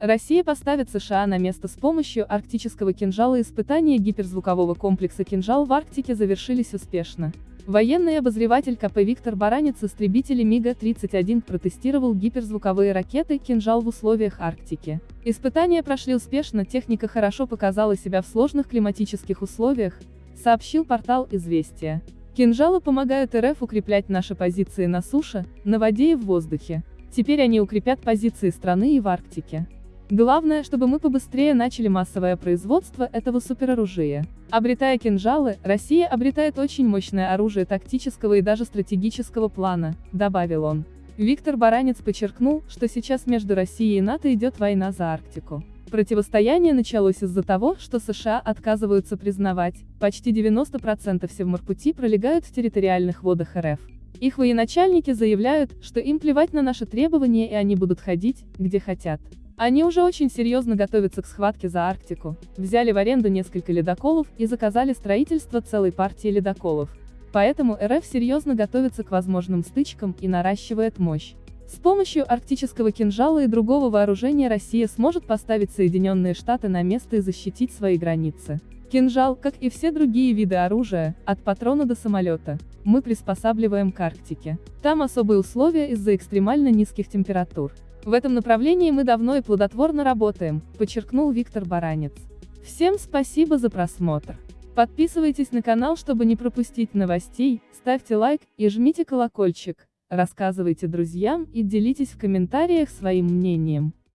Россия поставит США на место с помощью арктического кинжала испытания гиперзвукового комплекса «Кинжал» в Арктике завершились успешно. Военный обозреватель КП Виктор Баранец истребители МиГа-31 протестировал гиперзвуковые ракеты «Кинжал» в условиях Арктики. Испытания прошли успешно, техника хорошо показала себя в сложных климатических условиях, сообщил портал «Известия». Кинжалы помогают РФ укреплять наши позиции на суше, на воде и в воздухе. Теперь они укрепят позиции страны и в Арктике. Главное, чтобы мы побыстрее начали массовое производство этого супероружия. Обретая кинжалы, Россия обретает очень мощное оружие тактического и даже стратегического плана, добавил он. Виктор Баранец подчеркнул, что сейчас между Россией и НАТО идет война за Арктику. Противостояние началось из-за того, что США отказываются признавать, почти 90% Севморпути пролегают в территориальных водах РФ. Их военачальники заявляют, что им плевать на наши требования и они будут ходить, где хотят. Они уже очень серьезно готовятся к схватке за Арктику, взяли в аренду несколько ледоколов и заказали строительство целой партии ледоколов. Поэтому РФ серьезно готовится к возможным стычкам и наращивает мощь. С помощью арктического кинжала и другого вооружения Россия сможет поставить Соединенные Штаты на место и защитить свои границы. Кинжал, как и все другие виды оружия, от патрона до самолета, мы приспосабливаем к Арктике. Там особые условия из-за экстремально низких температур. В этом направлении мы давно и плодотворно работаем, подчеркнул Виктор Баранец. Всем спасибо за просмотр. Подписывайтесь на канал, чтобы не пропустить новостей, ставьте лайк и жмите колокольчик, рассказывайте друзьям и делитесь в комментариях своим мнением.